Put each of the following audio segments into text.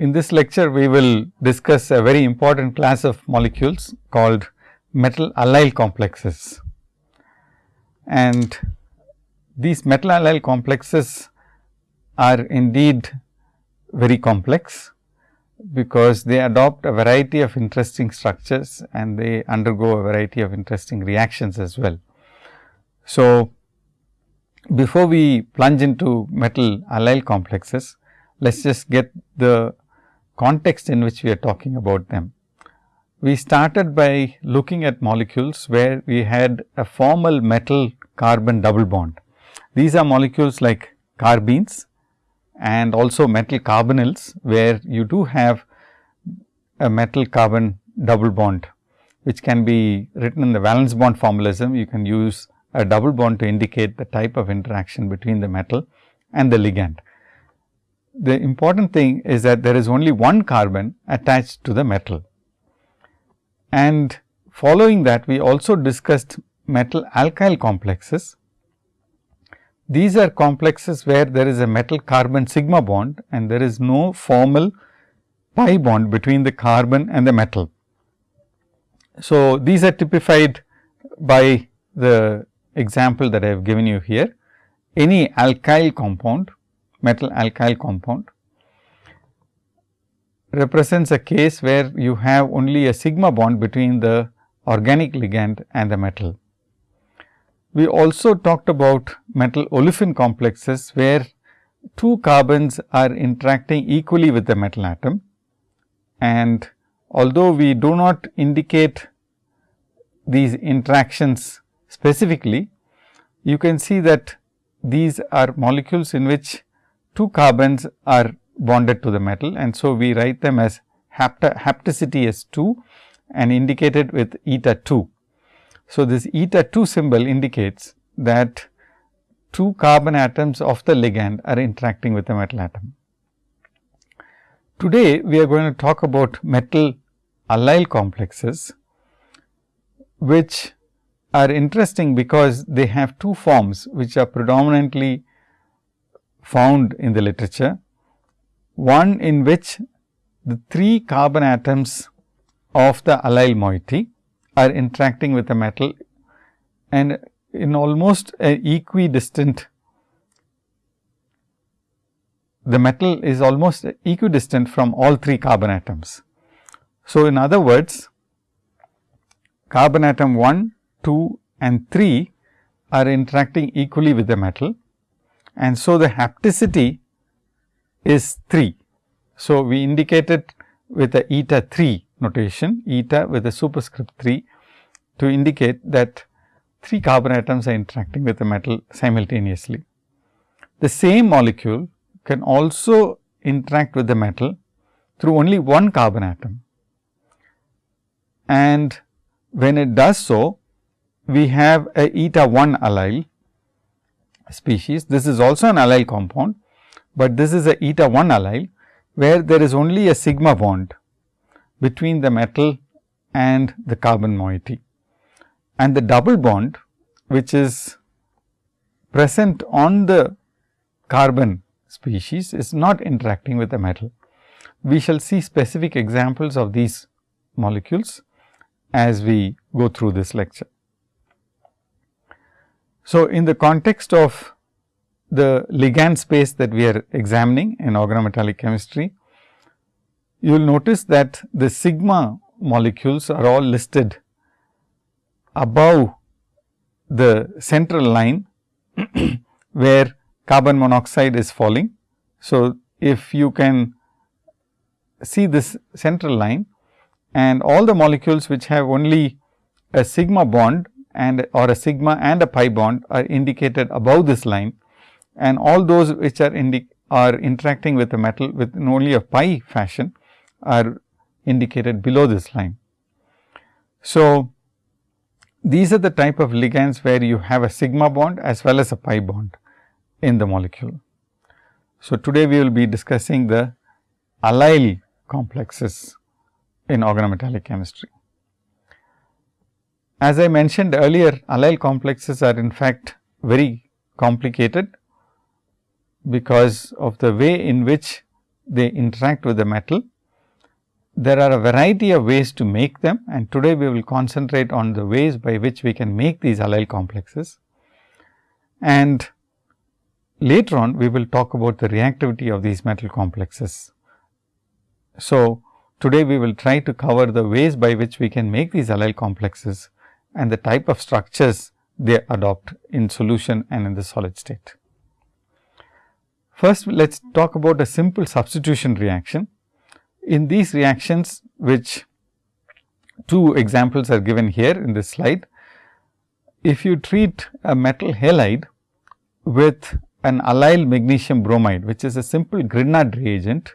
in this lecture, we will discuss a very important class of molecules called metal allyl complexes. And these metal allyl complexes are indeed very complex, because they adopt a variety of interesting structures and they undergo a variety of interesting reactions as well. So, before we plunge into metal allyl complexes, let us just get the context in which we are talking about them. We started by looking at molecules where we had a formal metal carbon double bond. These are molecules like carbenes and also metal carbonyls, where you do have a metal carbon double bond, which can be written in the valence bond formalism. You can use a double bond to indicate the type of interaction between the metal and the ligand. The important thing is that there is only one carbon attached to the metal. And following that, we also discussed metal alkyl complexes, these are complexes where there is a metal carbon sigma bond and there is no formal pi bond between the carbon and the metal. So, these are typified by the example that I have given you here. Any alkyl compound, metal alkyl compound represents a case where you have only a sigma bond between the organic ligand and the metal. We also talked about metal olefin complexes, where two carbons are interacting equally with the metal atom. And although we do not indicate these interactions specifically, you can see that these are molecules in which two carbons are bonded to the metal and so we write them as hapticity as 2 and indicated with eta 2. So, this eta 2 symbol indicates that two carbon atoms of the ligand are interacting with the metal atom. Today, we are going to talk about metal allyl complexes, which are interesting because they have two forms, which are predominantly found in the literature. One in which the three carbon atoms of the allyl moiety are interacting with the metal and in almost a equidistant the metal is almost equidistant from all three carbon atoms. So, in other words carbon atom 1, 2 and 3 are interacting equally with the metal and so the hapticity is 3. So, we indicate it with a eta 3 notation eta with a superscript 3 to indicate that 3 carbon atoms are interacting with the metal simultaneously. The same molecule can also interact with the metal through only one carbon atom. And when it does so, we have a eta 1 allyl species. This is also an allyl compound, but this is a eta 1 allyl, where there is only a sigma bond between the metal and the carbon moiety. And the double bond which is present on the carbon species is not interacting with the metal. We shall see specific examples of these molecules as we go through this lecture. So, in the context of the ligand space that we are examining in organometallic chemistry, you will notice that the sigma molecules are all listed above the central line where carbon monoxide is falling. So, if you can see this central line and all the molecules which have only a sigma bond and or a sigma and a pi bond are indicated above this line and all those which are are interacting with the metal with only a pi fashion are indicated below this line. So, these are the type of ligands where you have a sigma bond as well as a pi bond in the molecule. So, today we will be discussing the allyl complexes in organometallic chemistry. As I mentioned earlier, allyl complexes are in fact very complicated because of the way in which they interact with the metal. There are a variety of ways to make them and today we will concentrate on the ways by which we can make these allyl complexes. And later on we will talk about the reactivity of these metal complexes. So, today we will try to cover the ways by which we can make these allyl complexes and the type of structures they adopt in solution and in the solid state. First, let us talk about a simple substitution reaction. In these reactions, which two examples are given here in this slide. If you treat a metal halide with an allyl magnesium bromide, which is a simple Grignard reagent,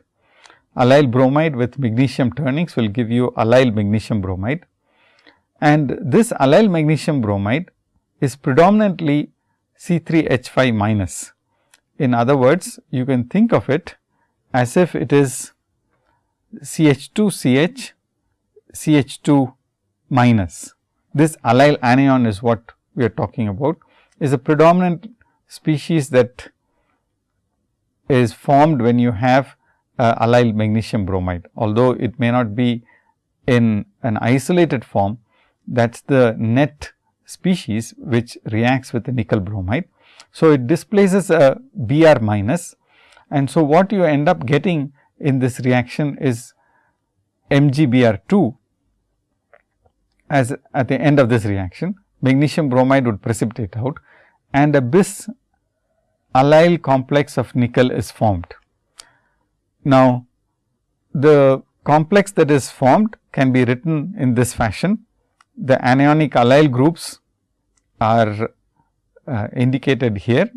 allyl bromide with magnesium turnings will give you allyl magnesium bromide. And this allyl magnesium bromide is predominantly C3H5 minus in other words, you can think of it as if it is CH2 CH CH2 minus. This allyl anion is what we are talking about is a predominant species that is formed when you have uh, allyl magnesium bromide. Although it may not be in an isolated form, that is the net species which reacts with the nickel bromide. So, it displaces a Br minus and so what you end up getting in this reaction is MgBr2 as at the end of this reaction magnesium bromide would precipitate out and a bis allyl complex of nickel is formed. Now, the complex that is formed can be written in this fashion. The anionic allyl groups are uh, indicated here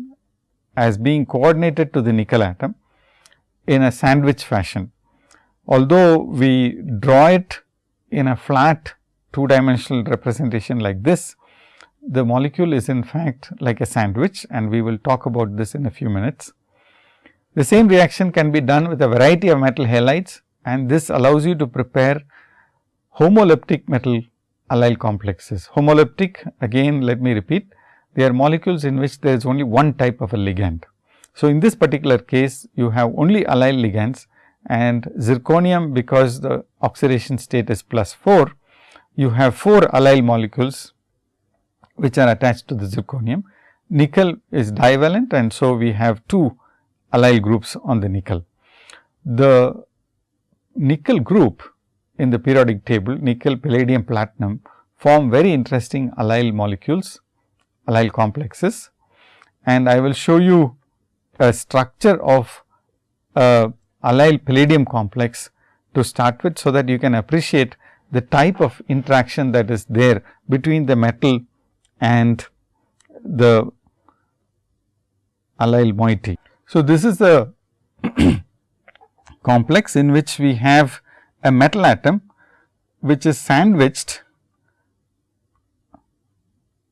as being coordinated to the nickel atom in a sandwich fashion. Although we draw it in a flat two dimensional representation like this, the molecule is in fact like a sandwich and we will talk about this in a few minutes. The same reaction can be done with a variety of metal halides and this allows you to prepare homoleptic metal allyl complexes. Homoleptic again let me repeat they are molecules in which there is only one type of a ligand. So, in this particular case you have only allyl ligands and zirconium because the oxidation state is plus 4, you have 4 allyl molecules which are attached to the zirconium. Nickel is divalent and so we have 2 allyl groups on the nickel. The nickel group in the periodic table nickel, palladium, platinum form very interesting allyl molecules allyl complexes and I will show you a structure of a allyl palladium complex to start with. So, that you can appreciate the type of interaction that is there between the metal and the allyl moiety. So, this is the complex in which we have a metal atom which is sandwiched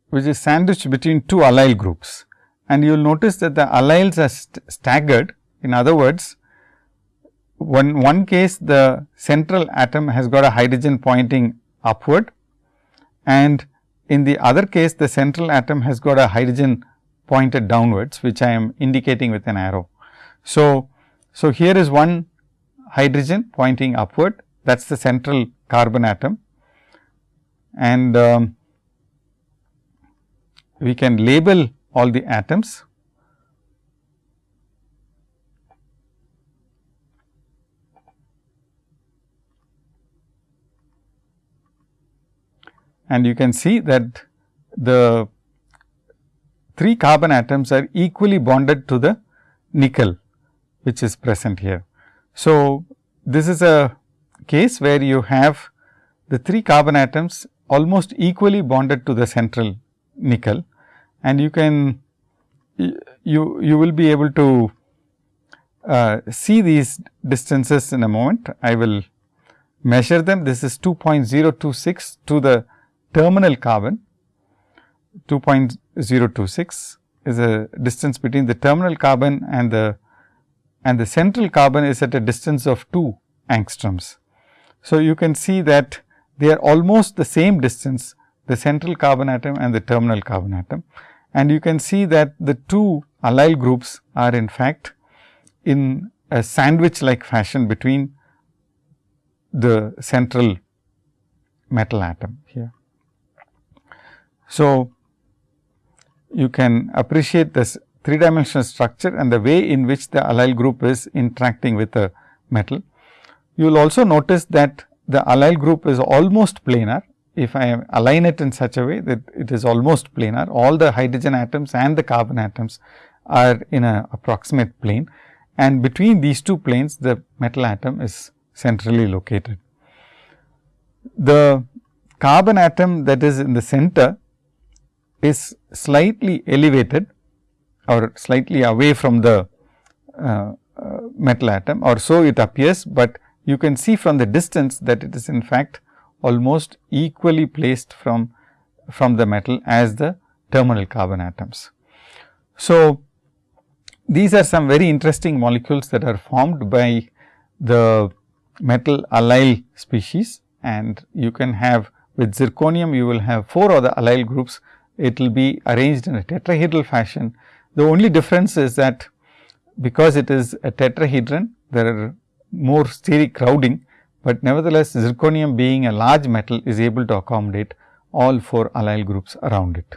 which is sandwiched between two allyl groups. And you will notice that the allyls are st staggered. In other words, one, one case the central atom has got a hydrogen pointing upward and in the other case the central atom has got a hydrogen pointed downwards, which I am indicating with an arrow. So, so here is one hydrogen pointing upward that is the central carbon atom and um, we can label all the atoms and you can see that the 3 carbon atoms are equally bonded to the nickel which is present here. So, this is a case where you have the 3 carbon atoms almost equally bonded to the central nickel and you can you you will be able to uh, see these distances in a moment. I will measure them. This is 2.026 to the terminal carbon. 2.026 is a distance between the terminal carbon and the and the central carbon is at a distance of 2 angstroms. So, you can see that they are almost the same distance the central carbon atom and the terminal carbon atom. And you can see that the two allyl groups are in fact in a sandwich like fashion between the central metal atom here. So, you can appreciate this three dimensional structure and the way in which the allyl group is interacting with the metal. You will also notice that the allyl group is almost planar. If I align it in such a way that it is almost planar, all the hydrogen atoms and the carbon atoms are in a approximate plane and between these two planes the metal atom is centrally located. The carbon atom that is in the center is slightly elevated or slightly away from the uh, uh, metal atom or so it appears, but you can see from the distance that it is in fact almost equally placed from, from the metal as the terminal carbon atoms. So, these are some very interesting molecules that are formed by the metal allyl species and you can have with zirconium you will have 4 other allyl groups. It will be arranged in a tetrahedral fashion. The only difference is that because it is a tetrahedron there are more steric crowding, but nevertheless zirconium being a large metal is able to accommodate all 4 allyl groups around it.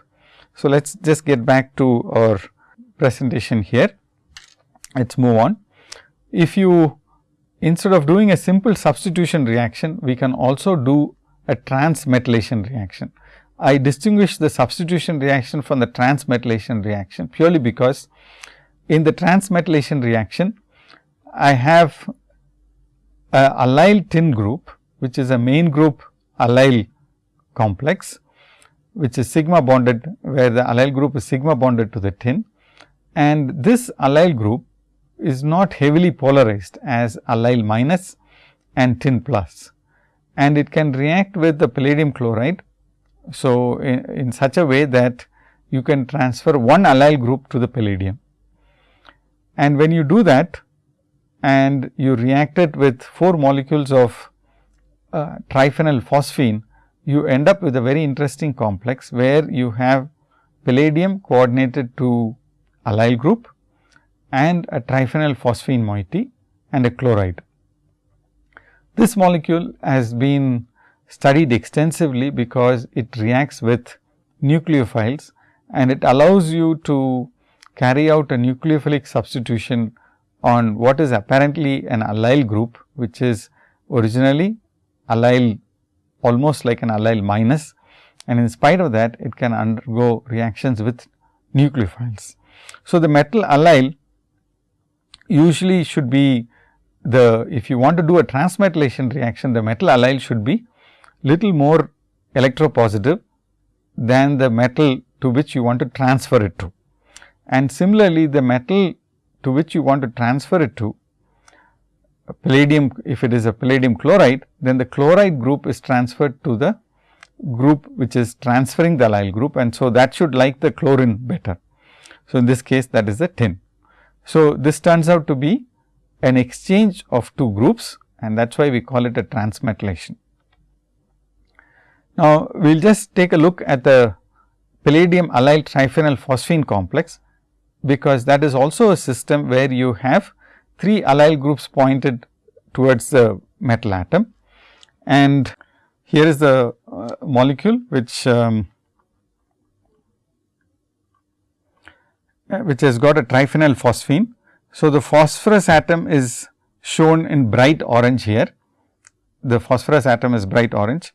So, let us just get back to our presentation here. Let us move on. If you instead of doing a simple substitution reaction, we can also do a transmetallation reaction. I distinguish the substitution reaction from the transmetallation reaction purely because in the transmetallation reaction, I have a allyl tin group, which is a main group allyl complex, which is sigma bonded, where the allyl group is sigma bonded to the tin. And this allyl group is not heavily polarized as allyl minus and tin plus and it can react with the palladium chloride. So, in, in such a way that you can transfer one allyl group to the palladium. And when you do that and you react it with 4 molecules of uh, triphenyl phosphine, you end up with a very interesting complex, where you have palladium coordinated to allyl group and a triphenyl phosphine moiety and a chloride. This molecule has been studied extensively because it reacts with nucleophiles and it allows you to carry out a nucleophilic substitution on what is apparently an allyl group, which is originally allyl almost like an allyl minus and in spite of that it can undergo reactions with nucleophiles. So, the metal allyl usually should be the if you want to do a transmetallation reaction the metal allyl should be little more electropositive than the metal to which you want to transfer it to. And similarly, the metal to which you want to transfer it to palladium if it is a palladium chloride then the chloride group is transferred to the group which is transferring the allyl group and so that should like the chlorine better. So, in this case that is the tin. So, this turns out to be an exchange of two groups and that is why we call it a transmetallation. Now, we will just take a look at the palladium allyl triphenyl phosphine complex, because that is also a system where you have three allyl groups pointed towards the metal atom. And here is the uh, molecule which um, Uh, which has got a triphenyl phosphine. So, the phosphorus atom is shown in bright orange here. The phosphorus atom is bright orange.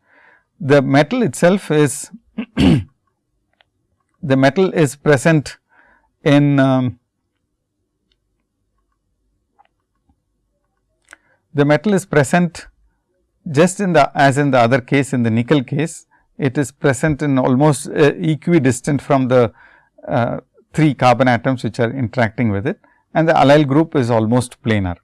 The metal itself is the metal is present in um, the metal is present just in the as in the other case in the nickel case it is present in almost uh, equidistant from the uh, 3 carbon atoms which are interacting with it and the allyl group is almost planar.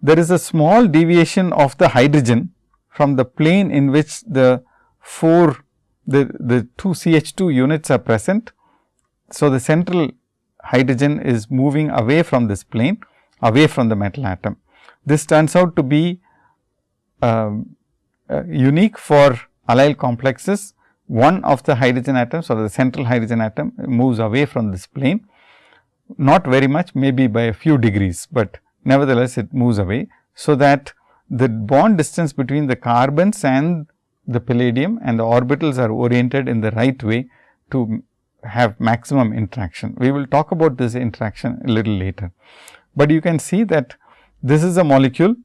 There is a small deviation of the hydrogen from the plane in which the 4 the, the 2 CH2 units are present. So, the central hydrogen is moving away from this plane away from the metal atom. This turns out to be um, uh, unique for allyl complexes one of the hydrogen atoms or the central hydrogen atom moves away from this plane, not very much maybe by a few degrees, but nevertheless it moves away. So, that the bond distance between the carbons and the palladium and the orbitals are oriented in the right way to have maximum interaction. We will talk about this interaction a little later, but you can see that this is a molecule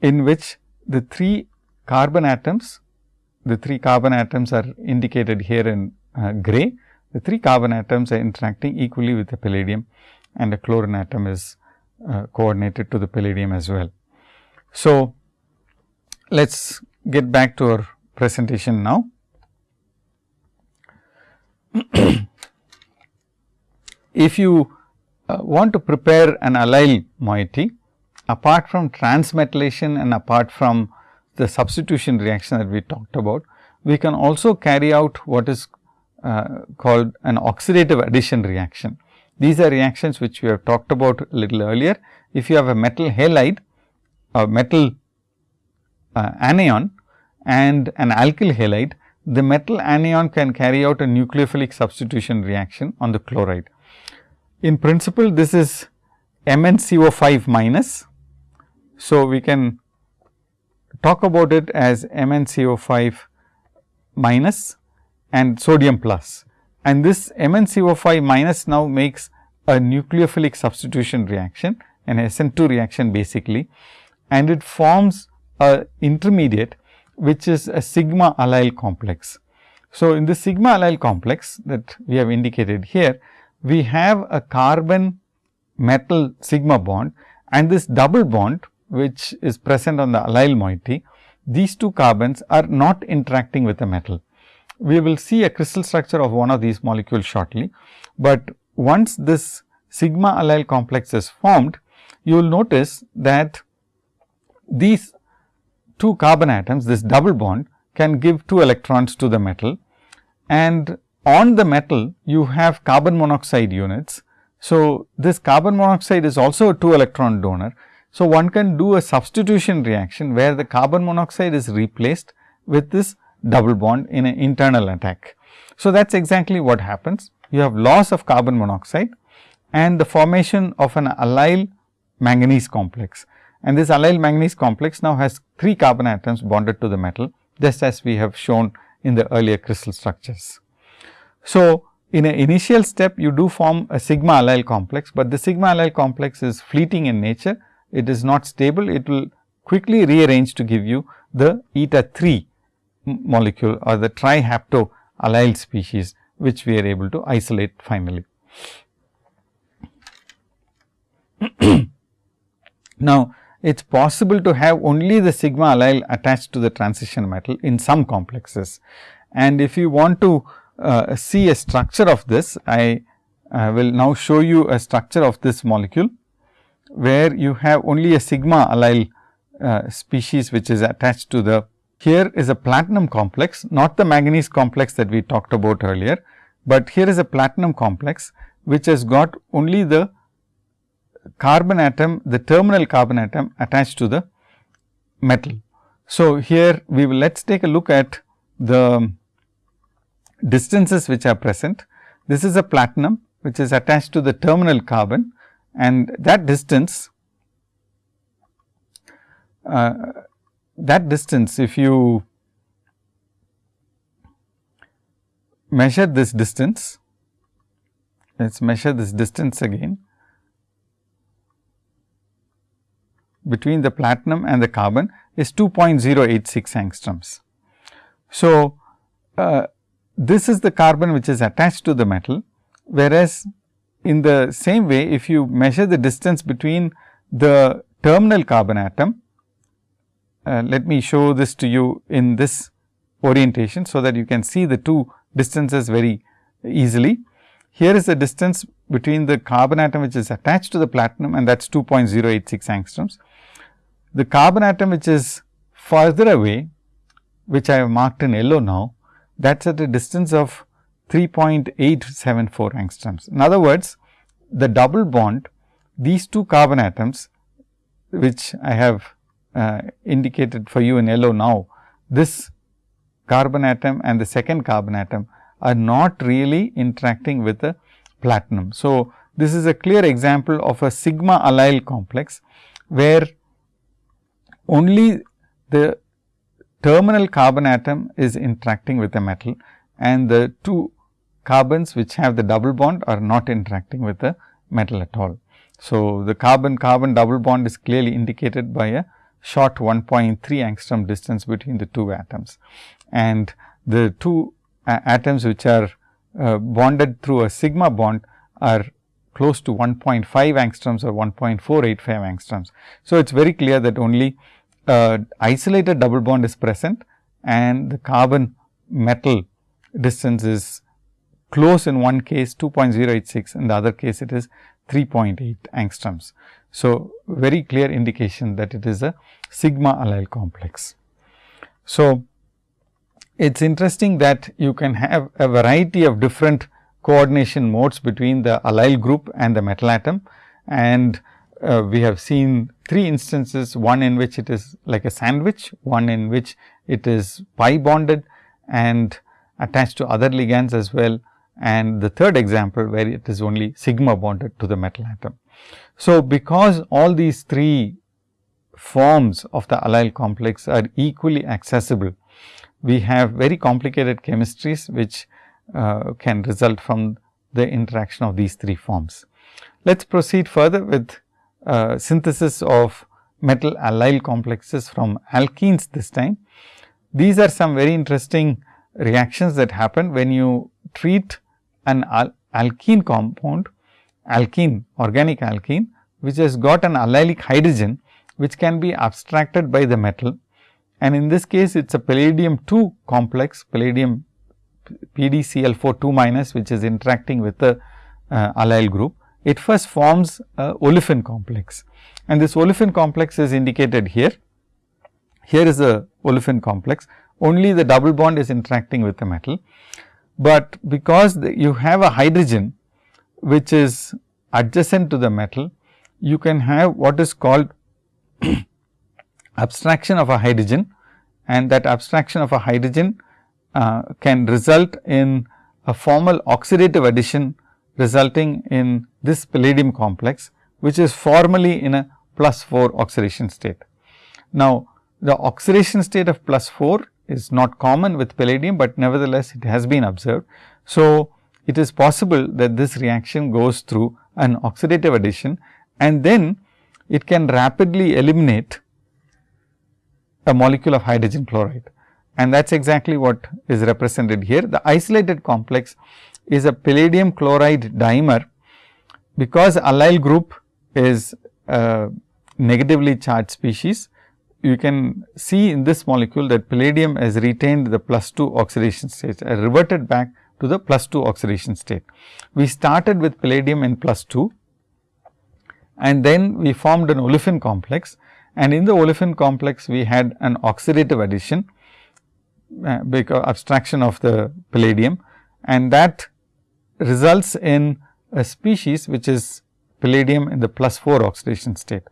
in which the three carbon atoms, the three carbon atoms are indicated here in uh, gray. The three carbon atoms are interacting equally with the palladium and the chlorine atom is uh, coordinated to the palladium as well. So, let us get back to our presentation now. if you uh, want to prepare an allyl moiety, apart from transmetallation and apart from the substitution reaction that we talked about, we can also carry out what is uh, called an oxidative addition reaction. These are reactions which we have talked about a little earlier. If you have a metal halide, a metal uh, anion and an alkyl halide, the metal anion can carry out a nucleophilic substitution reaction on the chloride. In principle, this is MnCO5 minus. So, we can talk about it as MnCO5 minus and sodium plus. and this MnCO5 minus now makes a nucleophilic substitution reaction an SN2 reaction basically and it forms a intermediate which is a sigma allyl complex. So, in the sigma allyl complex that we have indicated here, we have a carbon metal sigma bond and this double bond which is present on the allyl moiety, these two carbons are not interacting with the metal. We will see a crystal structure of one of these molecules shortly, but once this sigma allyl complex is formed, you will notice that these two carbon atoms, this double bond can give two electrons to the metal and on the metal you have carbon monoxide units. So, this carbon monoxide is also a 2 electron donor. So, one can do a substitution reaction where the carbon monoxide is replaced with this double bond in an internal attack. So, that is exactly what happens. You have loss of carbon monoxide and the formation of an allyl manganese complex and this allyl manganese complex now has 3 carbon atoms bonded to the metal just as we have shown in the earlier crystal structures. So, in an initial step you do form a sigma allyl complex, but the sigma allyl complex is fleeting in nature, it is not stable, it will quickly rearrange to give you the eta 3 molecule or the trihapto allyl species, which we are able to isolate finally. now, it is possible to have only the sigma allyl attached to the transition metal in some complexes. And if you want to uh, see a structure of this, I uh, will now show you a structure of this molecule, where you have only a sigma allyl uh, species which is attached to the here is a platinum complex, not the manganese complex that we talked about earlier, but here is a platinum complex which has got only the carbon atom, the terminal carbon atom attached to the metal. So, here we will let us take a look at the distances which are present. This is a platinum which is attached to the terminal carbon and that distance uh, that distance if you measure this distance, let us measure this distance again between the platinum and the carbon is 2.086 angstroms. So, uh, this is the carbon which is attached to the metal, whereas in the same way if you measure the distance between the terminal carbon atom uh, let me show this to you in this orientation. So, that you can see the two distances very easily. Here is the distance between the carbon atom which is attached to the platinum and that is 2.086 angstroms. The carbon atom which is further away which I have marked in yellow now that is at a distance of 3.874 angstroms. In other words, the double bond these two carbon atoms which I have uh, indicated for you in yellow now, this carbon atom and the second carbon atom are not really interacting with the platinum. So, this is a clear example of a sigma allyl complex where only the terminal carbon atom is interacting with the metal and the two carbons which have the double bond are not interacting with the metal at all. So, the carbon carbon double bond is clearly indicated by a short 1.3 angstrom distance between the two atoms and the two atoms which are uh, bonded through a sigma bond are close to 1.5 angstroms or 1.485 angstroms. So, it is very clear that only uh, isolated double bond is present and the carbon metal distance is close in one case 2.086 in the other case it is 3.8 angstroms. So, very clear indication that it is a sigma allyl complex. So, it is interesting that you can have a variety of different coordination modes between the allyl group and the metal atom and uh, we have seen three instances, one in which it is like a sandwich, one in which it is pi bonded and attached to other ligands as well and the third example where it is only sigma bonded to the metal atom. So, because all these three forms of the allyl complex are equally accessible, we have very complicated chemistries which uh, can result from the interaction of these three forms. Let us proceed further with uh, synthesis of metal allyl complexes from alkenes this time. These are some very interesting reactions that happen when you treat an al alkene compound, alkene, organic alkene, which has got an allylic hydrogen, which can be abstracted by the metal. And in this case, it is a palladium 2 complex, palladium PDCl4 2 minus, which is interacting with the uh, allyl group. It first forms a olefin complex. And this olefin complex is indicated here. Here is a olefin complex, only the double bond is interacting with the metal. But because you have a hydrogen which is adjacent to the metal, you can have what is called abstraction of a hydrogen. And that abstraction of a hydrogen uh, can result in a formal oxidative addition resulting in this palladium complex, which is formally in a plus 4 oxidation state. Now, the oxidation state of plus 4 is not common with palladium, but nevertheless it has been observed. So, it is possible that this reaction goes through an oxidative addition and then it can rapidly eliminate a molecule of hydrogen chloride and that is exactly what is represented here. The isolated complex is a palladium chloride dimer because allyl group is negatively charged species you can see in this molecule that palladium has retained the plus 2 oxidation state, uh, reverted back to the plus 2 oxidation state. We started with palladium in plus 2 and then we formed an olefin complex and in the olefin complex we had an oxidative addition uh, because abstraction of the palladium and that results in a species which is palladium in the plus 4 oxidation state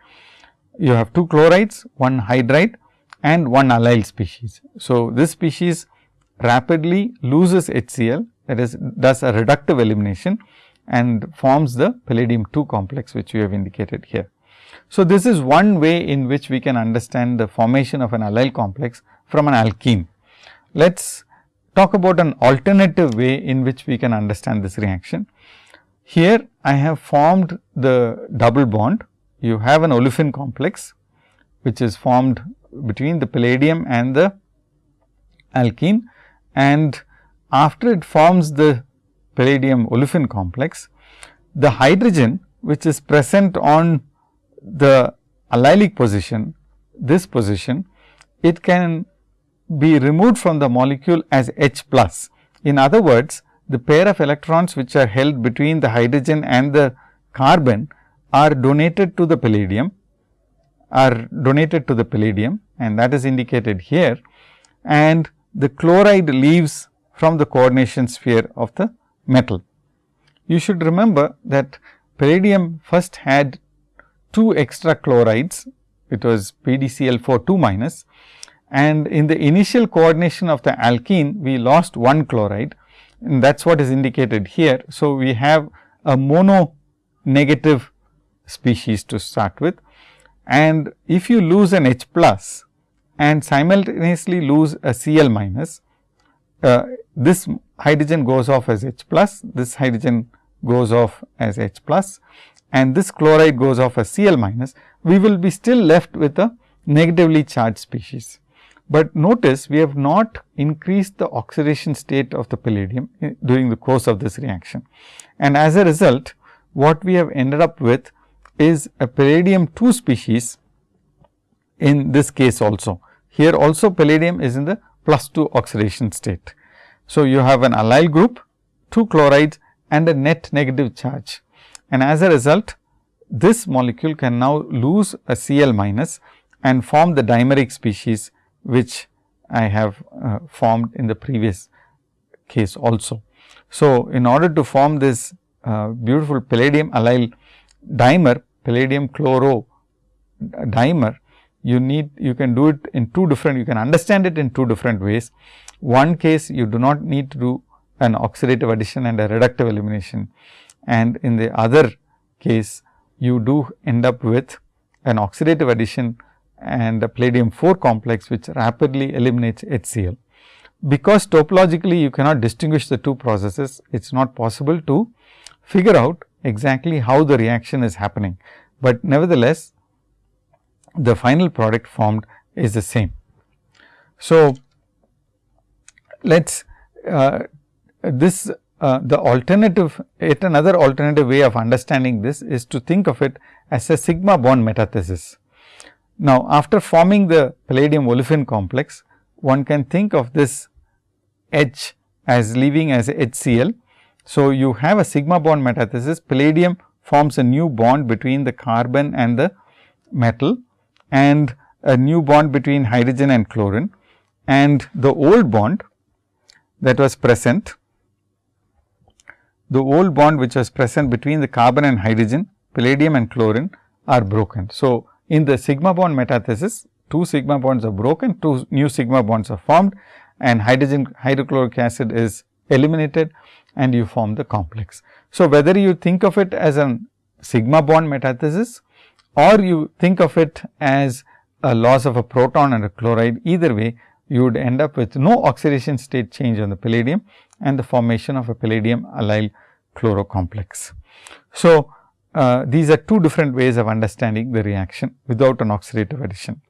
you have two chlorides, one hydride and one allyl species. So, this species rapidly loses HCl that is does a reductive elimination and forms the palladium 2 complex which we have indicated here. So, this is one way in which we can understand the formation of an allyl complex from an alkene. Let us talk about an alternative way in which we can understand this reaction. Here I have formed the double bond you have an olefin complex which is formed between the palladium and the alkene and after it forms the palladium olefin complex, the hydrogen which is present on the allylic position, this position, it can be removed from the molecule as H plus. In other words, the pair of electrons which are held between the hydrogen and the carbon are donated to the palladium are donated to the palladium and that is indicated here and the chloride leaves from the coordination sphere of the metal. You should remember that palladium first had two extra chlorides, it was PDCl4 2 minus and in the initial coordination of the alkene, we lost one chloride and that is what is indicated here. So, we have a mono negative species to start with and if you lose an H plus and simultaneously lose a Cl minus, uh, this hydrogen goes off as H plus, this hydrogen goes off as H plus and this chloride goes off as Cl minus, we will be still left with a negatively charged species. But notice we have not increased the oxidation state of the palladium during the course of this reaction. And as a result, what we have ended up with is a palladium 2 species in this case also. Here also palladium is in the plus 2 oxidation state. So, you have an allyl group, 2 chlorides and a net negative charge. And as a result, this molecule can now lose a Cl minus and form the dimeric species which I have uh, formed in the previous case also. So, in order to form this uh, beautiful palladium allyl dimer, palladium chloro dimer, you need you can do it in two different you can understand it in two different ways. One case you do not need to do an oxidative addition and a reductive elimination and in the other case you do end up with an oxidative addition and palladium 4 complex which rapidly eliminates HCl. Because topologically you cannot distinguish the two processes, it is not possible to figure out exactly how the reaction is happening, but nevertheless the final product formed is the same. So, let us uh, this uh, the alternative yet another alternative way of understanding this is to think of it as a sigma bond metathesis. Now, after forming the palladium olefin complex, one can think of this H as leaving as HCl. So, you have a sigma bond metathesis, palladium forms a new bond between the carbon and the metal and a new bond between hydrogen and chlorine and the old bond that was present, the old bond which was present between the carbon and hydrogen, palladium and chlorine are broken. So, in the sigma bond metathesis, two sigma bonds are broken, two new sigma bonds are formed and hydrogen hydrochloric acid is eliminated and you form the complex. So, whether you think of it as a sigma bond metathesis or you think of it as a loss of a proton and a chloride, either way you would end up with no oxidation state change on the palladium and the formation of a palladium allyl chloro complex. So, uh, these are two different ways of understanding the reaction without an oxidative addition.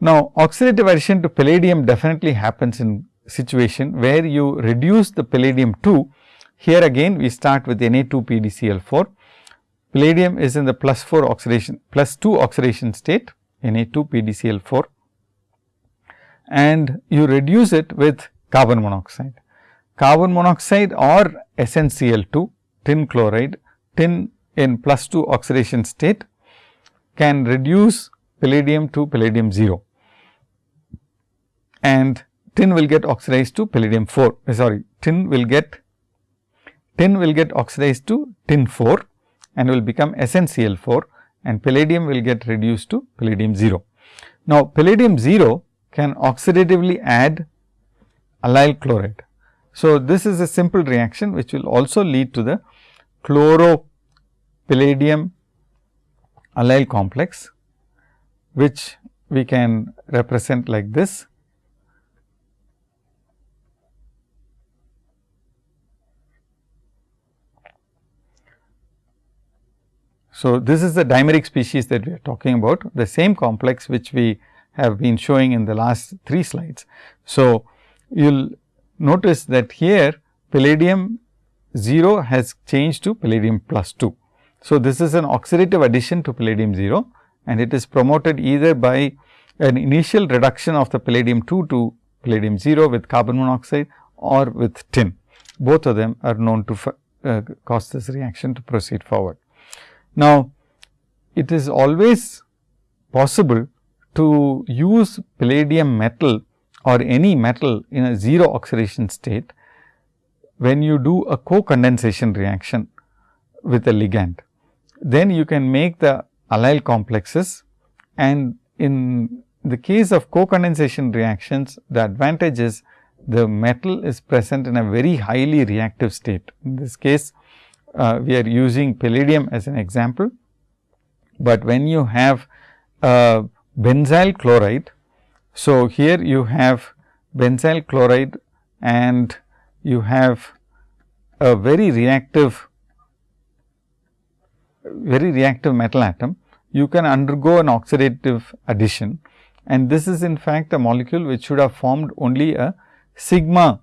Now, oxidative addition to palladium definitely happens in situation where you reduce the palladium 2. Here again we start with Na 2 PDCl4. Palladium is in the plus 4 oxidation plus 2 oxidation state Na 2 PDCl4 and you reduce it with carbon monoxide. Carbon monoxide or SnCl2 tin chloride tin in plus 2 oxidation state can reduce palladium to palladium 0 and tin will get oxidized to palladium 4 uh, sorry tin will get tin will get oxidized to tin 4 and will become SnCl4 and palladium will get reduced to palladium 0. Now, palladium 0 can oxidatively add allyl chloride. So, this is a simple reaction which will also lead to the chloro palladium allyl complex, which we can represent like this. So, this is the dimeric species that we are talking about, the same complex which we have been showing in the last three slides. So, you will notice that here palladium 0 has changed to palladium plus 2. So, this is an oxidative addition to palladium 0 and it is promoted either by an initial reduction of the palladium 2 to palladium 0 with carbon monoxide or with tin. Both of them are known to uh, cause this reaction to proceed forward. Now, it is always possible to use palladium metal or any metal in a 0 oxidation state when you do a co-condensation reaction with a ligand then you can make the allyl complexes and in the case of co-condensation reactions, the advantage is the metal is present in a very highly reactive state. In this case, uh, we are using palladium as an example. but when you have a benzyl chloride. So, here you have benzyl chloride and you have a very reactive very reactive metal atom, you can undergo an oxidative addition and this is in fact a molecule which should have formed only a sigma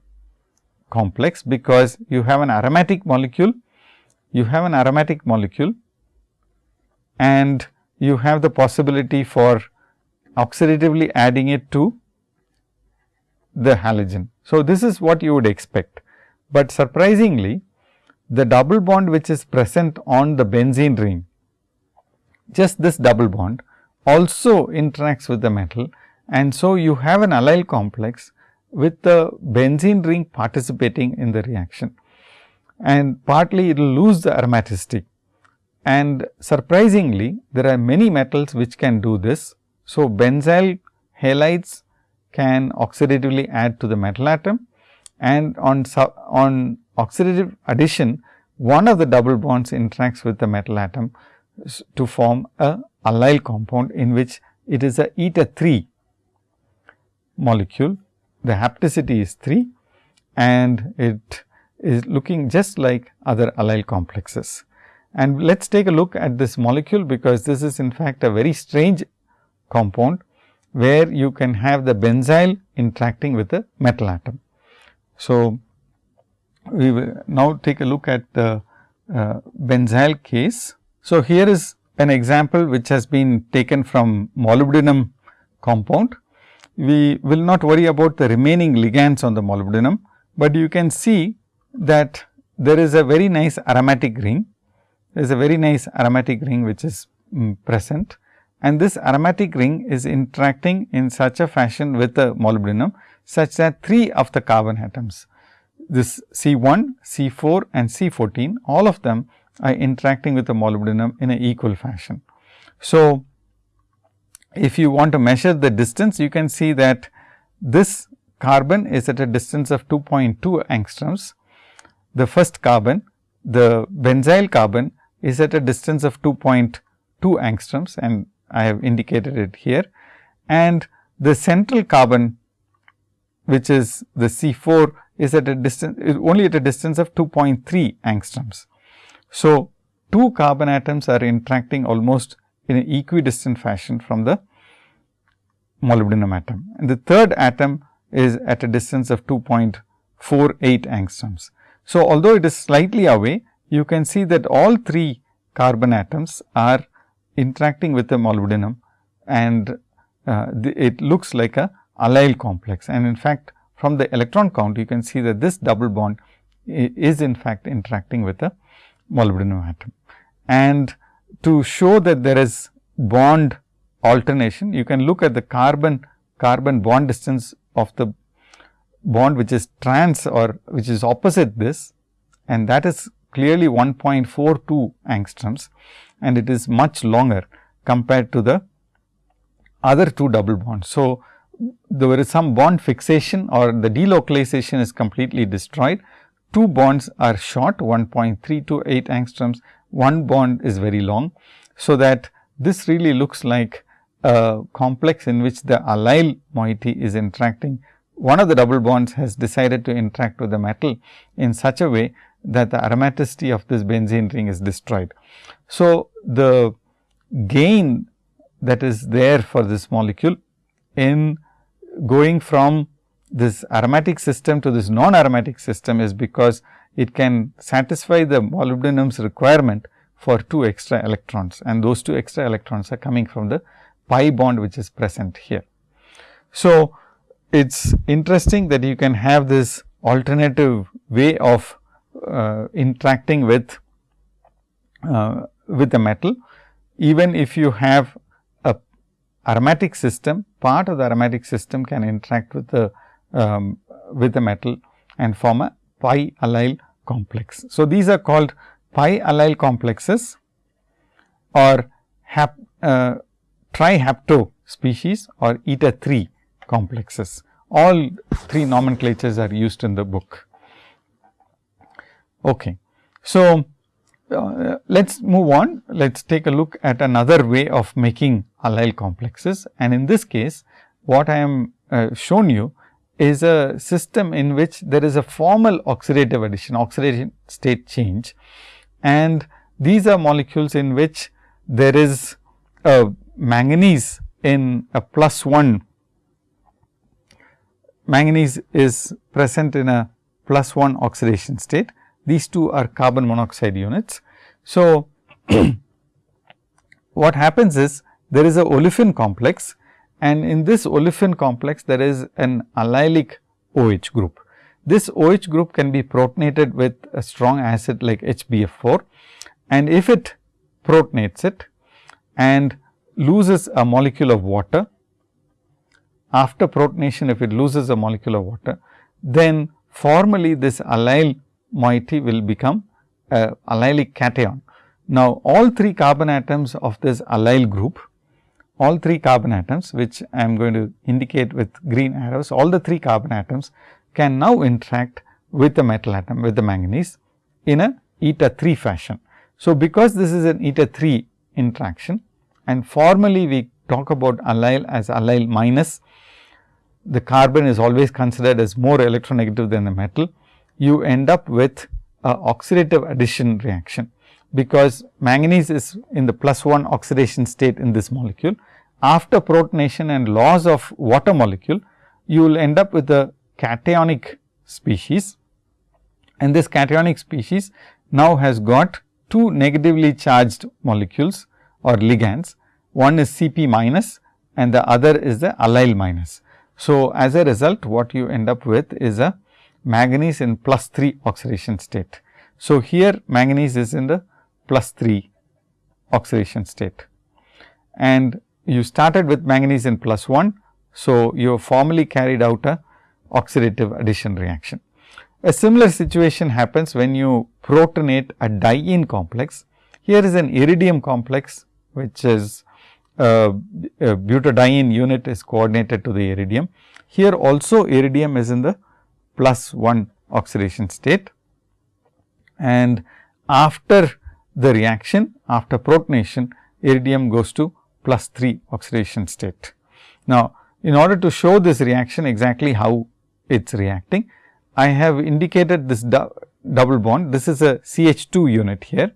complex, because you have an aromatic molecule, you have an aromatic molecule and you have the possibility for oxidatively adding it to the halogen. So, this is what you would expect, but surprisingly the double bond which is present on the benzene ring, just this double bond also interacts with the metal and so you have an allyl complex with the benzene ring participating in the reaction and partly it will lose the aromaticity. And surprisingly, there are many metals which can do this. So, benzyl halides can oxidatively add to the metal atom and on, on oxidative addition, one of the double bonds interacts with the metal atom to form a allyl compound in which it is a eta 3 molecule. The hapticity is 3 and it is looking just like other allyl complexes. And let us take a look at this molecule, because this is in fact a very strange compound, where you can have the benzyl interacting with the metal atom. So, we will now take a look at the uh, benzyl case. So, here is an example which has been taken from molybdenum compound. We will not worry about the remaining ligands on the molybdenum, but you can see that there is a very nice aromatic ring. There is a very nice aromatic ring which is um, present and this aromatic ring is interacting in such a fashion with the molybdenum such that 3 of the carbon atoms this C 1, C 4 and C 14 all of them are interacting with the molybdenum in an equal fashion. So, if you want to measure the distance you can see that this carbon is at a distance of 2.2 angstroms. The first carbon the benzyl carbon is at a distance of 2.2 angstroms and I have indicated it here and the central carbon which is the C 4 is at a distance is only at a distance of 2.3 angstroms. So, two carbon atoms are interacting almost in an equidistant fashion from the molybdenum atom and the third atom is at a distance of 2.48 angstroms. So, although it is slightly away you can see that all three carbon atoms are interacting with the molybdenum and uh, the, it looks like a allyl complex and in fact, from the electron count you can see that this double bond is in fact interacting with the molybdenum atom. And to show that there is bond alternation, you can look at the carbon carbon bond distance of the bond which is trans or which is opposite this and that is clearly 1.42 angstroms and it is much longer compared to the other two double bonds. So, there is some bond fixation or the delocalization is completely destroyed. Two bonds are short 1.3 to 8 angstroms, one bond is very long. So, that this really looks like a complex in which the allyl moiety is interacting. One of the double bonds has decided to interact with the metal in such a way that the aromaticity of this benzene ring is destroyed. So, the gain that is there for this molecule in going from this aromatic system to this non-aromatic system is because it can satisfy the molybdenum's requirement for two extra electrons and those two extra electrons are coming from the pi bond which is present here. So, it is interesting that you can have this alternative way of uh, interacting with uh, with the metal even if you have aromatic system, part of the aromatic system can interact with the um, with the metal and form a pi allyl complex. So, these are called pi allyl complexes or hap, uh, trihapto species or eta 3 complexes. All three nomenclatures are used in the book. Okay. So, uh, let us move on. Let us take a look at another way of making allyl complexes and in this case what I am uh, shown you is a system in which there is a formal oxidative addition, oxidation state change and these are molecules in which there is a manganese in a plus 1 manganese is present in a plus 1 oxidation state. These two are carbon monoxide units. So, what happens is there is a olefin complex and in this olefin complex there is an allylic OH group. This OH group can be protonated with a strong acid like HBF4 and if it protonates it and loses a molecule of water, after protonation if it loses a molecule of water, then formally this allyl moiety will become a allylic cation. Now, all three carbon atoms of this allyl group, all three carbon atoms which I am going to indicate with green arrows, all the three carbon atoms can now interact with the metal atom with the manganese in a eta 3 fashion. So, because this is an eta 3 interaction and formally we talk about allyl as allyl minus, the carbon is always considered as more electronegative than the metal, you end up with a oxidative addition reaction, because manganese is in the plus 1 oxidation state in this molecule. After protonation and loss of water molecule, you will end up with a cationic species and this cationic species now has got two negatively charged molecules or ligands. One is Cp minus and the other is the allyl minus. So, as a result what you end up with is a manganese in plus 3 oxidation state. So, here manganese is in the plus 3 oxidation state and you started with manganese in plus 1. So, you have formally carried out a oxidative addition reaction. A similar situation happens when you protonate a diene complex. Here is an iridium complex which is uh, butadiene unit is coordinated to the iridium. Here also iridium is in the plus 1 oxidation state and after the reaction after protonation iridium goes to plus 3 oxidation state. Now, in order to show this reaction exactly how it is reacting, I have indicated this double bond. This is a CH2 unit here.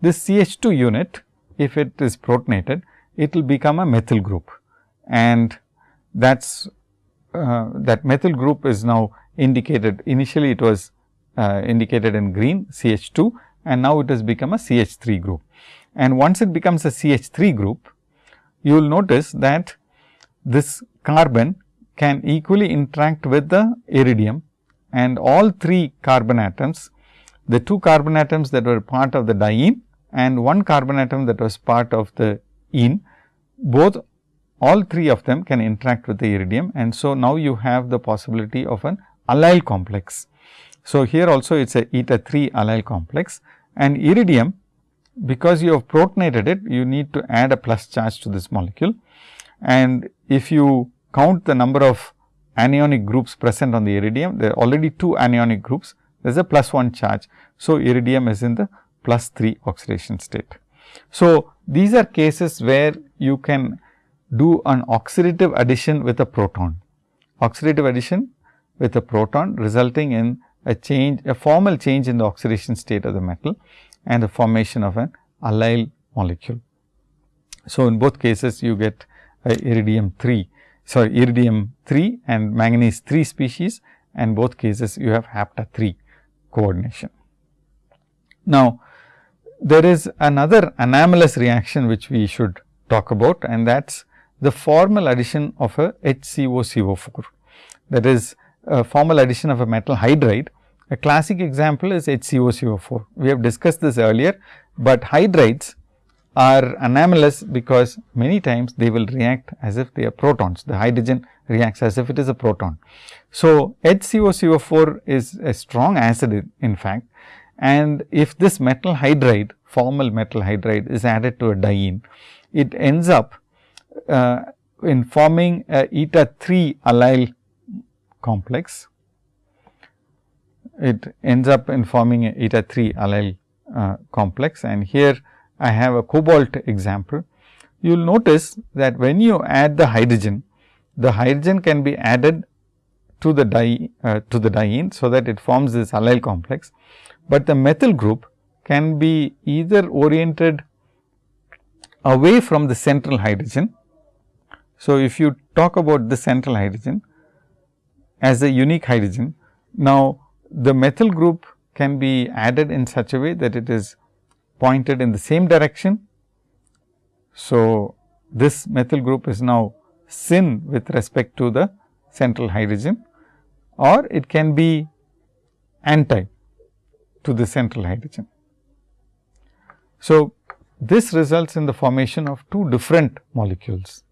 This CH2 unit, if it is protonated, it will become a methyl group and that's uh, that methyl group is now indicated. Initially, it was uh, indicated in green CH2 and now it has become a CH3 group. And once it becomes a CH3 group, you will notice that this carbon can equally interact with the iridium and all three carbon atoms, the two carbon atoms that were part of the diene and one carbon atom that was part of the ene, both all three of them can interact with the iridium and so now you have the possibility of an allyl complex. So, here also it is a eta 3 allyl complex and iridium because you have protonated it you need to add a plus charge to this molecule and if you count the number of anionic groups present on the iridium, there are already two anionic groups, there is a plus 1 charge. So, iridium is in the plus 3 oxidation state. So, these are cases where you can do an oxidative addition with a proton, oxidative addition with a proton resulting in a change, a formal change in the oxidation state of the metal and the formation of an allyl molecule. So, in both cases you get iridium 3 sorry iridium 3 and manganese 3 species and both cases you have hapta 3 coordination. Now, there is another anomalous reaction which we should talk about and that is the formal addition of a HCOCO4 that is formal addition of a metal hydride. A classic example is HCOCO4. We have discussed this earlier, but hydrides are anomalous because many times they will react as if they are protons. The hydrogen reacts as if it is a proton. So, HCOCO4 is a strong acid in fact and if this metal hydride formal metal hydride is added to a diene, it ends up uh, in forming a eta 3 allyl complex. It ends up in forming a eta 3 allyl uh, complex and here I have a cobalt example. You will notice that when you add the hydrogen, the hydrogen can be added to the di uh, to the diene. So, that it forms this allyl complex, but the methyl group can be either oriented away from the central hydrogen. So, if you talk about the central hydrogen as a unique hydrogen, now the methyl group can be added in such a way that it is pointed in the same direction. So, this methyl group is now syn with respect to the central hydrogen or it can be anti to the central hydrogen. So, this results in the formation of two different molecules,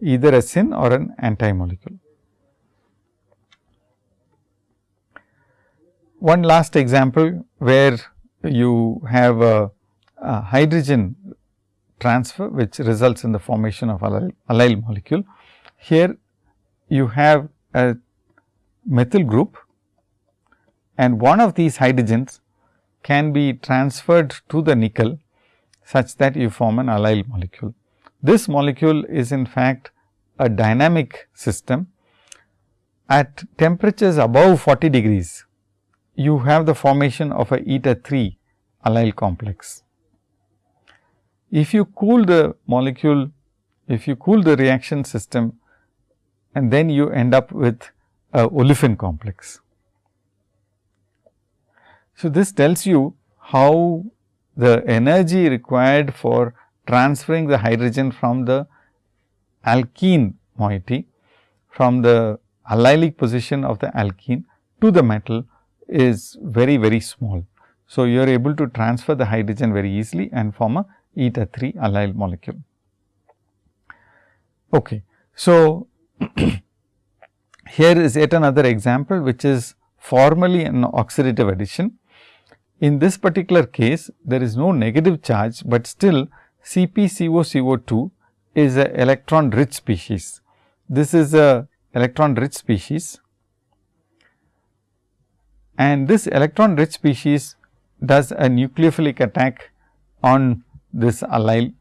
either a syn or an anti molecule. One last example where you have a, a hydrogen transfer which results in the formation of allyl, allyl molecule. Here you have a methyl group and one of these hydrogens can be transferred to the nickel such that you form an allyl molecule. This molecule is in fact a dynamic system at temperatures above 40 degrees you have the formation of a eta 3 allyl complex. If you cool the molecule, if you cool the reaction system and then you end up with a olefin complex. So, this tells you how the energy required for transferring the hydrogen from the alkene moiety from the allylic position of the alkene to the metal is very very small. So, you are able to transfer the hydrogen very easily and form a eta 3 allyl molecule. Okay. So, here is yet another example which is formally an oxidative addition. In this particular case, there is no negative charge, but still CpCOCO2 is a electron rich species. This is a electron rich species and this electron rich species does a nucleophilic attack on this allyl.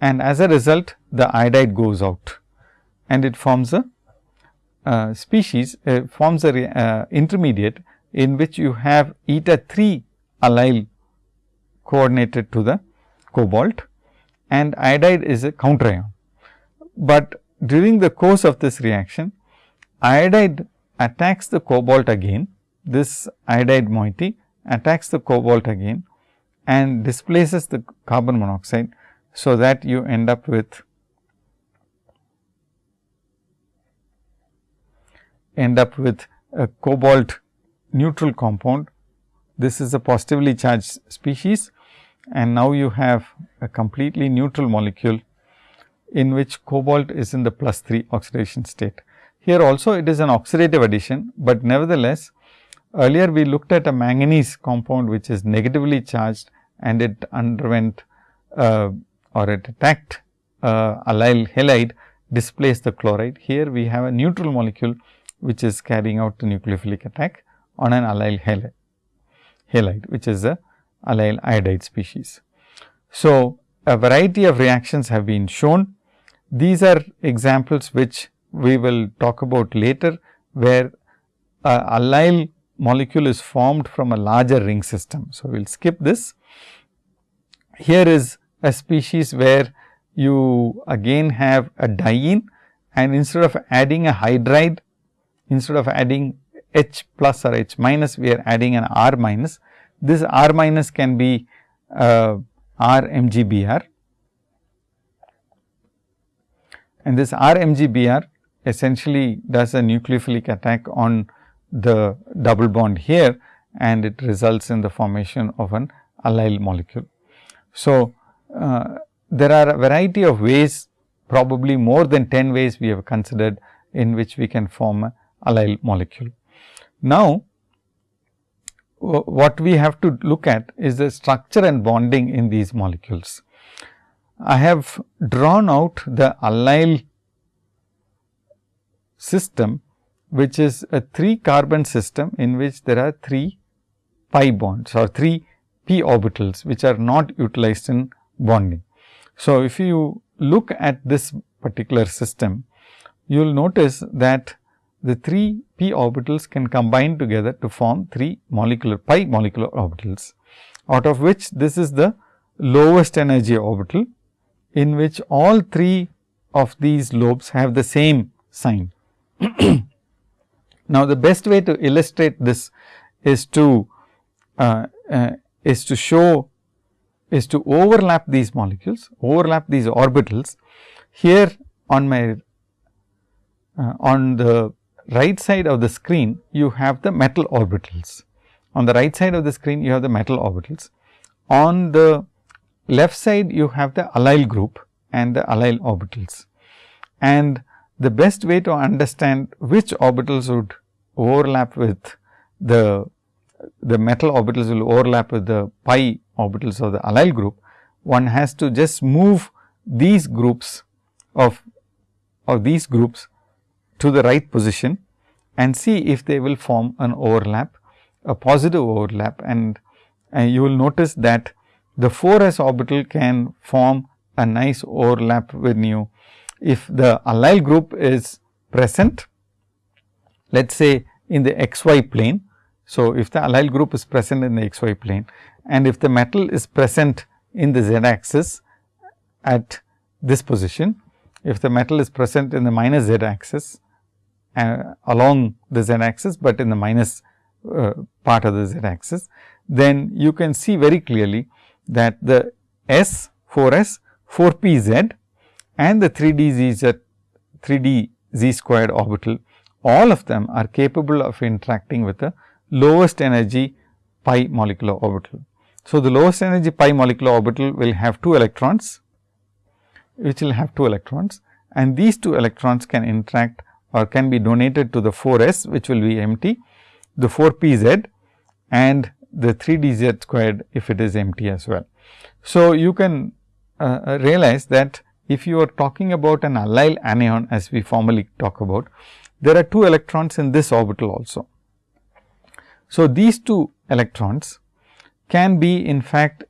And as a result the iodide goes out. And it forms a uh, species uh, forms a uh, intermediate in which you have eta 3 allyl coordinated to the cobalt. And iodide is a counter ion. But during the course of this reaction iodide attacks the cobalt again, this iodide moiety attacks the cobalt again and displaces the carbon monoxide. So, that you end up with end up with a cobalt neutral compound. This is a positively charged species and now you have a completely neutral molecule in which cobalt is in the plus 3 oxidation state. Here also it is an oxidative addition, but nevertheless earlier we looked at a manganese compound which is negatively charged and it underwent uh, or it attacked uh, allyl halide displaced the chloride. Here we have a neutral molecule which is carrying out the nucleophilic attack on an allyl halide, halide which is a allyl iodide species. So, a variety of reactions have been shown. These are examples which we will talk about later, where a allyl molecule is formed from a larger ring system. So, we will skip this. Here is a species where you again have a diene and instead of adding a hydride, instead of adding H plus or H minus, we are adding an R minus. This R minus can be uh, R MgBr and this R MgBr essentially does a nucleophilic attack on the double bond here and it results in the formation of an allyl molecule. So, uh, there are a variety of ways probably more than 10 ways we have considered in which we can form a allyl molecule. Now, what we have to look at is the structure and bonding in these molecules. I have drawn out the allyl system which is a 3 carbon system in which there are 3 pi bonds or 3 p orbitals which are not utilized in bonding. So, if you look at this particular system, you will notice that the 3 p orbitals can combine together to form 3 molecular pi molecular orbitals, out of which this is the lowest energy orbital in which all 3 of these lobes have the same sign. Now, the best way to illustrate this is to uh, uh, is to show is to overlap these molecules, overlap these orbitals. Here on my uh, on the right side of the screen, you have the metal orbitals. On the right side of the screen, you have the metal orbitals. On the left side, you have the allyl group and the allyl orbitals. And the best way to understand which orbitals would overlap with the the metal orbitals will overlap with the pi orbitals of the allyl group, one has to just move these groups of of these groups to the right position and see if they will form an overlap, a positive overlap. And, and you will notice that the 4s orbital can form a nice overlap when you if the allyl group is present let us say in the xy plane. So, if the allyl group is present in the xy plane and if the metal is present in the z axis at this position, if the metal is present in the minus z axis uh, along the z axis, but in the minus uh, part of the z axis, then you can see very clearly that the S 4 S 4 p z and the 3 d z z 3 d z squared orbital all of them are capable of interacting with the lowest energy pi molecular orbital. So, the lowest energy pi molecular orbital will have 2 electrons, which will have 2 electrons and these 2 electrons can interact or can be donated to the 4 s which will be empty, the 4 p z and the 3 d z squared if it is empty as well. So, you can uh, uh realize that if you are talking about an allyl anion as we formally talk about, there are 2 electrons in this orbital also. So, these 2 electrons can be in fact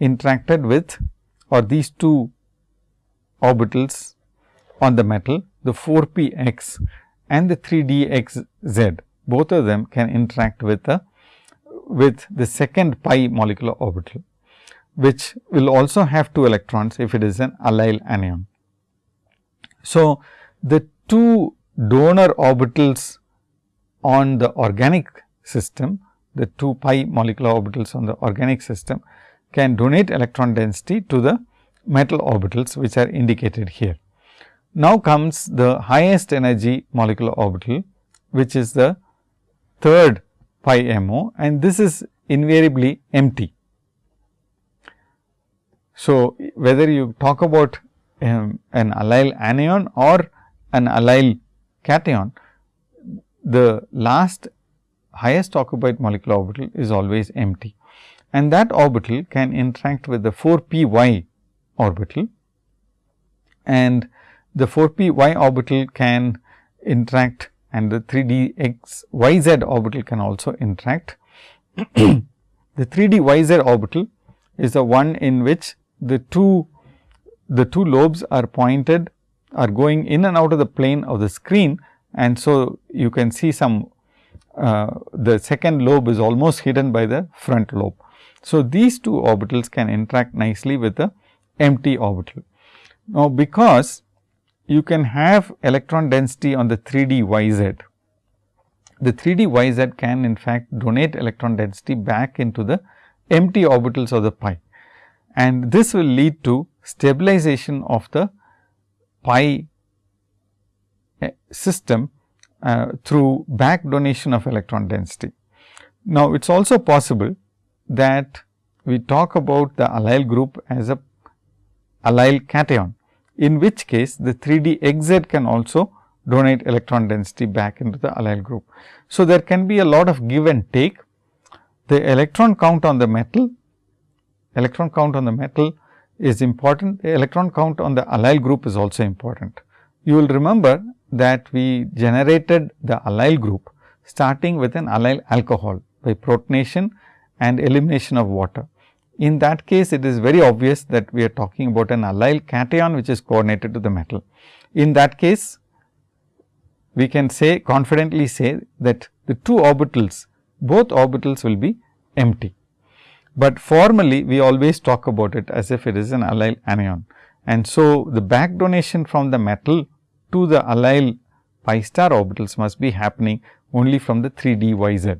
interacted with or these 2 orbitals on the metal the 4 p x and the 3 d x z both of them can interact with the with the second pi molecular orbital which will also have 2 electrons if it is an allyl anion. So, the two donor orbitals on the organic system, the 2 pi molecular orbitals on the organic system can donate electron density to the metal orbitals which are indicated here. Now, comes the highest energy molecular orbital which is the third pi mo and this is invariably empty. So, whether you talk about um, an allyl anion or an allyl cation, the last highest occupied molecular orbital is always empty and that orbital can interact with the 4 p y orbital and the 4 p y orbital can interact and the 3 d x y z orbital can also interact. the 3 d y z orbital is the one in which the two the two lobes are pointed are going in and out of the plane of the screen and so you can see some uh, the second lobe is almost hidden by the front lobe. So, these two orbitals can interact nicely with the empty orbital. Now, because you can have electron density on the 3D yz. the 3D yz can in fact donate electron density back into the empty orbitals of the pi and this will lead to stabilization of the pi eh, system uh, through back donation of electron density. Now, it is also possible that we talk about the allyl group as a allyl cation, in which case the 3 d x z can also donate electron density back into the allyl group. So, there can be a lot of give and take. The electron count on the metal, electron count on the metal is important, the electron count on the allyl group is also important. You will remember that we generated the allyl group starting with an allyl alcohol by protonation and elimination of water. In that case, it is very obvious that we are talking about an allyl cation which is coordinated to the metal. In that case, we can say confidently say that the two orbitals, both orbitals will be empty. But formally we always talk about it as if it is an allyl anion. And so, the back donation from the metal to the allyl pi star orbitals must be happening only from the 3 d y z.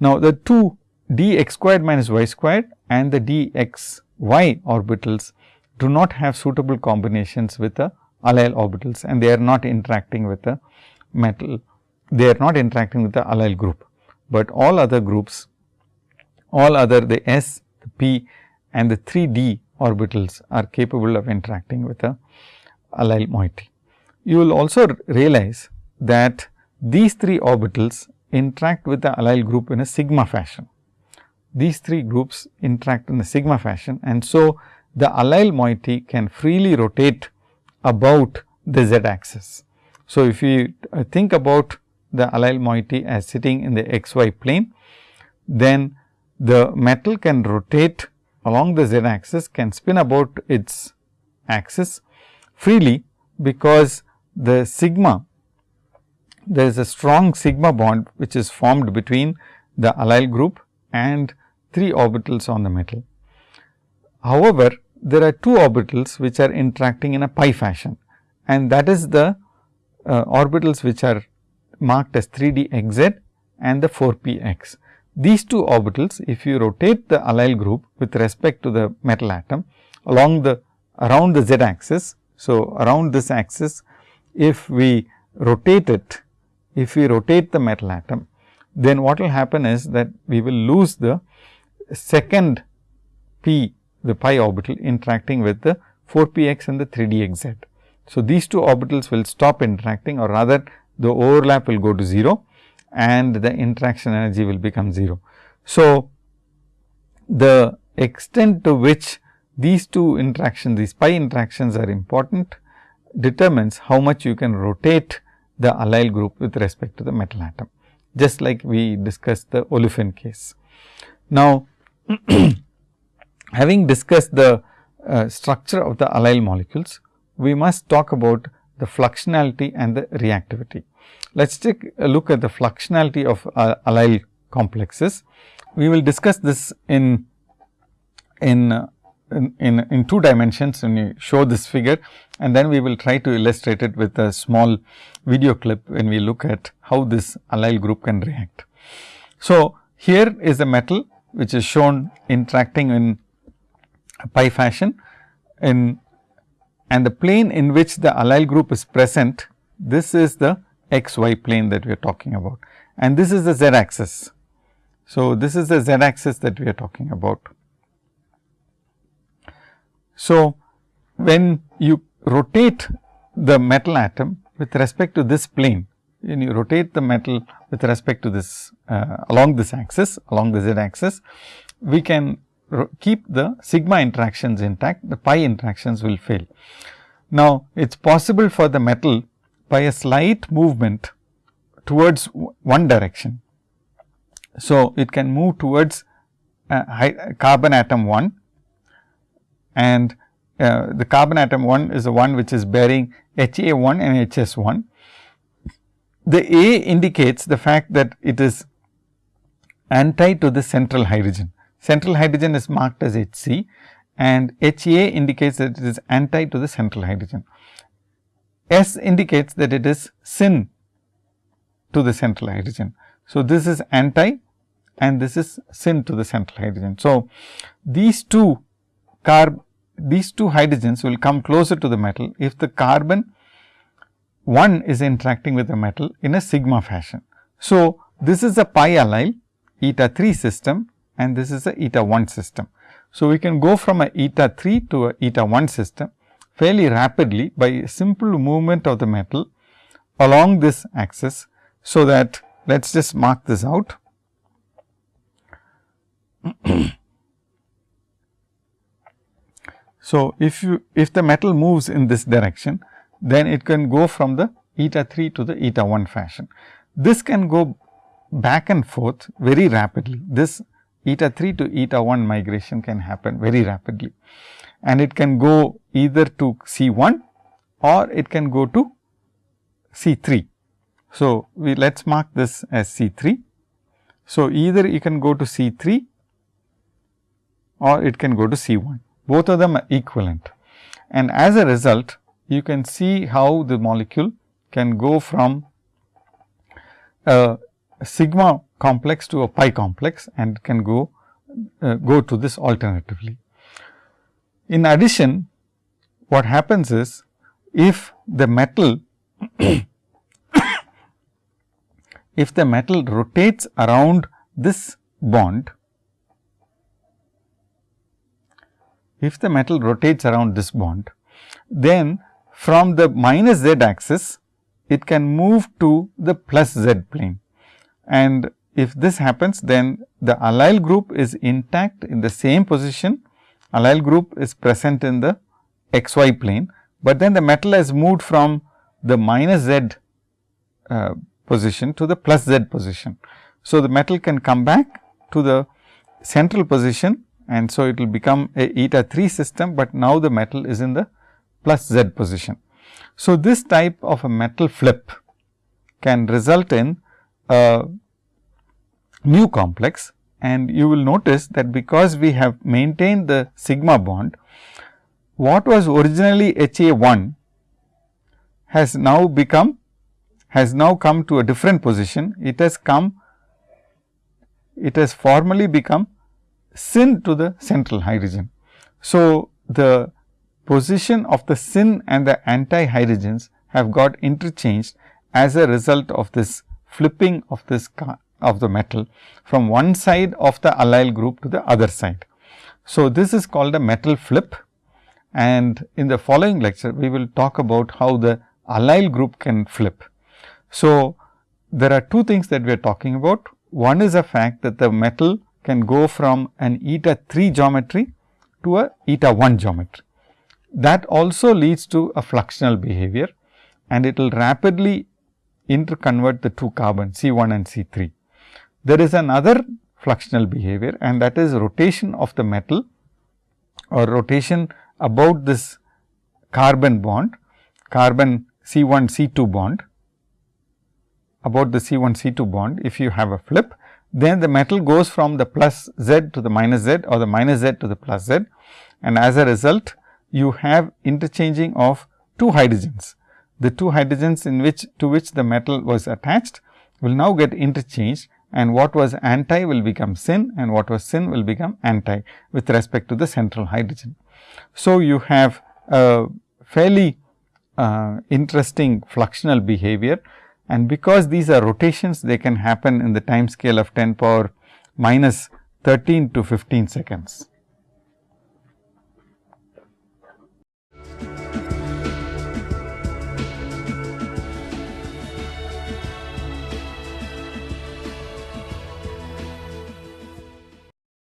Now, the two d x squared minus y squared and the d x y orbitals do not have suitable combinations with the allyl orbitals and they are not interacting with the metal, they are not interacting with the allyl group, but all other groups, all other the s, the p and the 3 d orbitals are capable of interacting with the allyl moiety. You will also realize that these three orbitals interact with the allyl group in a sigma fashion. These three groups interact in a sigma fashion and so the allyl moiety can freely rotate about the z axis. So, if you uh, think about the allyl moiety as sitting in the x y plane, then the metal can rotate along the z axis can spin about its axis freely because the sigma there is a strong sigma bond which is formed between the allyl group and 3 orbitals on the metal. However, there are 2 orbitals which are interacting in a pi fashion and that is the uh, orbitals which are marked as 3 d x z and the 4 p x. These two orbitals if you rotate the allyl group with respect to the metal atom along the around the z axis. So, around this axis if we rotate it if we rotate the metal atom, then what will happen is that we will lose the second p the pi orbital interacting with the 4 p x and the 3 d x z. So, these two orbitals will stop interacting or rather the overlap will go to 0 and the interaction energy will become 0. So, the extent to which these two interactions, these pi interactions are important determines how much you can rotate the allyl group with respect to the metal atom, just like we discussed the olefin case. Now, having discussed the uh, structure of the allyl molecules, we must talk about the fluxionality and the reactivity. Let us take a look at the fluxionality of uh, allyl complexes. We will discuss this in in, uh, in, in, in two dimensions when you show this figure and then we will try to illustrate it with a small video clip when we look at how this allyl group can react. So, here is a metal which is shown interacting in a pi fashion in and the plane in which the allyl group is present this is the x y plane that we are talking about and this is the z axis. So, this is the z axis that we are talking about. So, when you rotate the metal atom with respect to this plane, when you rotate the metal with respect to this uh, along this axis, along the z axis, we can keep the sigma interactions intact, the pi interactions will fail. Now, it is possible for the metal by a slight movement towards one direction. So, it can move towards uh, carbon atom 1 and uh, the carbon atom 1 is the one which is bearing HA 1 and HS 1. The A indicates the fact that it is anti to the central hydrogen. Central hydrogen is marked as HC and HA indicates that it is anti to the central hydrogen. S indicates that it is syn to the central hydrogen. So, this is anti and this is syn to the central hydrogen. So, these two carb these two hydrogens will come closer to the metal if the carbon 1 is interacting with the metal in a sigma fashion. So, this is a pi allyl eta 3 system and this is a eta 1 system. So, we can go from a eta 3 to a eta 1 system fairly rapidly by a simple movement of the metal along this axis. So, that let us just mark this out. So, if you if the metal moves in this direction, then it can go from the eta 3 to the eta 1 fashion. This can go back and forth very rapidly. This eta 3 to eta 1 migration can happen very rapidly and it can go either to C 1 or it can go to C 3. So, we let us mark this as C 3. So, either you can go to C 3 or it can go to C 1 both of them are equivalent and as a result you can see how the molecule can go from a sigma complex to a pi complex and can go uh, go to this alternatively. In addition, what happens is if the metal if the metal rotates around this bond, if the metal rotates around this bond, then from the minus z axis, it can move to the plus z plane. And if this happens, then the allyl group is intact in the same position allyl group is present in the xy plane, but then the metal has moved from the minus z uh, position to the plus z position. So, the metal can come back to the central position and so it will become a eta 3 system, but now the metal is in the plus z position. So, this type of a metal flip can result in a new complex and you will notice that because we have maintained the sigma bond, what was originally HA 1 has now become has now come to a different position. It has come it has formally become syn to the central hydrogen. So, the position of the syn and the anti hydrogens have got interchanged as a result of this flipping of this of the metal from one side of the allyl group to the other side. So, this is called a metal flip and in the following lecture we will talk about how the allyl group can flip. So, there are two things that we are talking about. One is a fact that the metal can go from an eta 3 geometry to a eta 1 geometry. That also leads to a fluxional behavior and it will rapidly interconvert the two carbon C 1 and C 3. There is another fluxional behavior and that is rotation of the metal or rotation about this carbon bond, carbon C 1 C 2 bond about the C 1 C 2 bond. If you have a flip, then the metal goes from the plus z to the minus z or the minus z to the plus z and as a result you have interchanging of two hydrogens. The two hydrogens in which to which the metal was attached will now get interchanged and what was anti will become syn and what was syn will become anti with respect to the central hydrogen. So, you have a fairly uh, interesting fluxional behavior and because these are rotations they can happen in the time scale of 10 power minus 13 to 15 seconds.